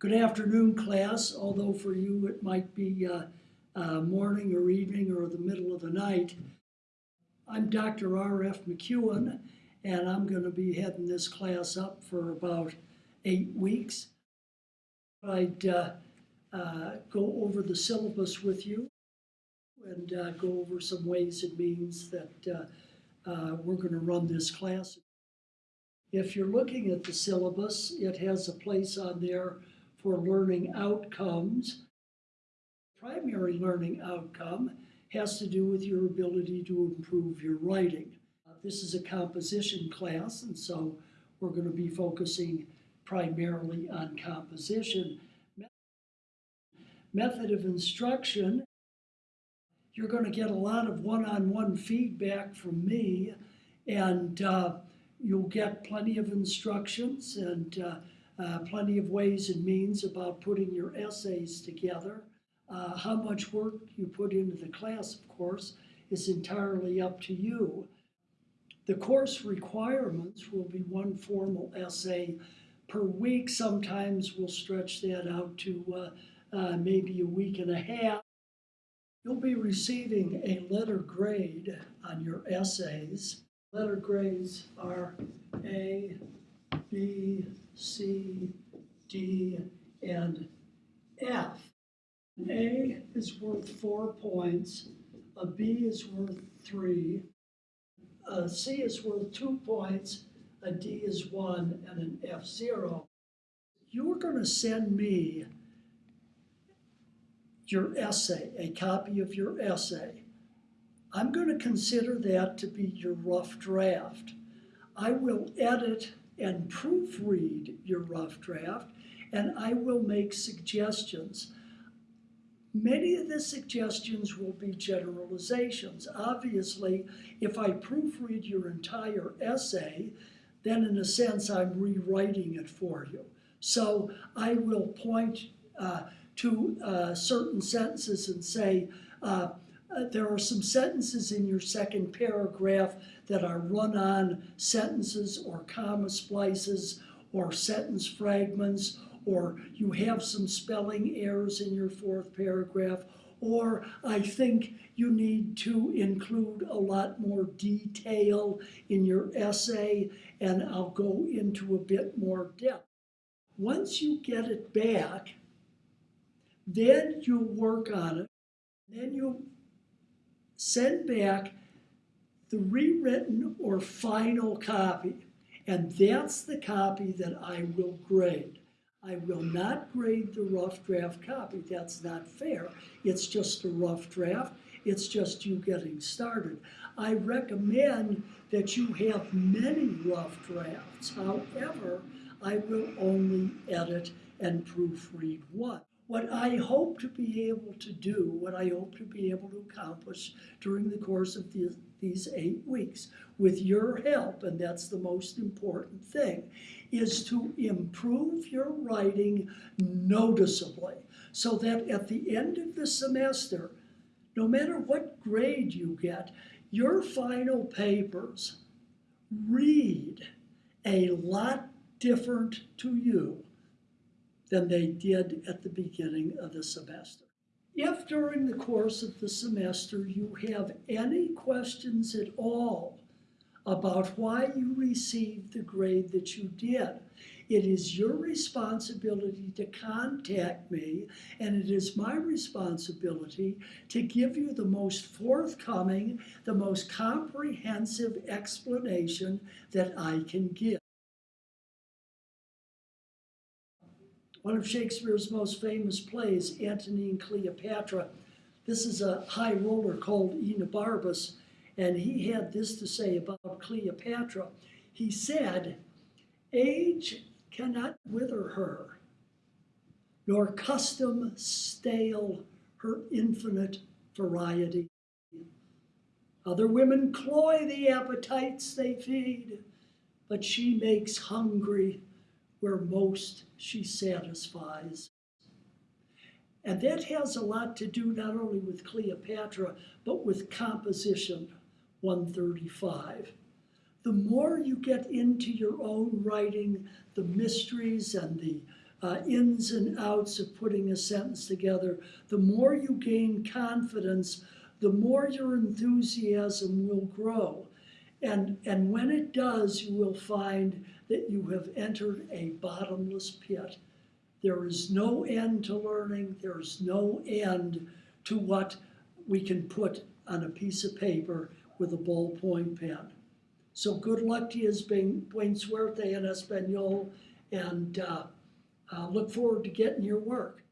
Good afternoon, class, although for you it might be uh, uh, morning or evening or the middle of the night. I'm Dr. R.F. McEwen, and I'm going to be heading this class up for about eight weeks. I'd uh, uh, go over the syllabus with you and uh, go over some ways and means that uh, we're going to run this class. If you're looking at the syllabus, it has a place on there for learning outcomes. Primary learning outcome has to do with your ability to improve your writing. Uh, This is a composition class, and so we're going to be focusing primarily on composition. Method of instruction, you're going to get a lot of one-on-one feedback from me, and uh, you'll get plenty of instructions and uh, uh, plenty of ways and means about putting your essays together. Uh, how much work you put into the class, of course, is entirely up to you. The course requirements will be one formal essay per week. Sometimes we'll stretch that out to uh, uh, maybe a week and a half. You'll be receiving a letter grade on your essays. Letter grades are A, B, C, D, and F. An A is worth four points, a B is worth three, a C is worth two points, a D is one, and an F zero. You're going to send me your essay, a copy of your essay. I'm going to consider that to be your rough draft. I will edit and proofread your rough draft, and I will make suggestions. Many of the suggestions will be generalizations. Obviously, if I proofread your entire essay, then in a sense I'm rewriting it for you. So I will point uh, to uh, certain sentences and say, uh, uh, there are some sentences in your second paragraph that are run-on sentences or comma splices or sentence fragments or you have some spelling errors in your fourth paragraph or I think you need to include a lot more detail in your essay and I'll go into a bit more depth. Once you get it back, then you'll work on it. Then you'll send back the rewritten or final copy. And that's the copy that I will grade. I will not grade the rough draft copy. That's not fair. It's just a rough draft. It's just you getting started. I recommend that you have many rough drafts. However, I will only edit and proofread one. What I hope to be able to do, what I hope to be able to accomplish during the course of the, these eight weeks, with your help, and that's the most important thing, is to improve your writing noticeably so that at the end of the semester, no matter what grade you get, your final papers read a lot different to you than they did at the beginning of the semester. If during the course of the semester you have any questions at all about why you received the grade that you did, it is your responsibility to contact me, and it is my responsibility to give you the most forthcoming, the most comprehensive explanation that I can give. One of Shakespeare's most famous plays, Antony and Cleopatra. This is a high roller called Enobarbus, and he had this to say about Cleopatra. He said, Age cannot wither her, nor custom stale her infinite variety. Other women cloy the appetites they feed, but she makes hungry where most she satisfies. And that has a lot to do not only with Cleopatra, but with composition 135. The more you get into your own writing, the mysteries and the uh, ins and outs of putting a sentence together, the more you gain confidence, the more your enthusiasm will grow. And, and when it does, you will find that you have entered a bottomless pit. There is no end to learning, there's no end to what we can put on a piece of paper with a ballpoint pen. So good luck to you, buen, suerte en español, and uh, uh, look forward to getting your work.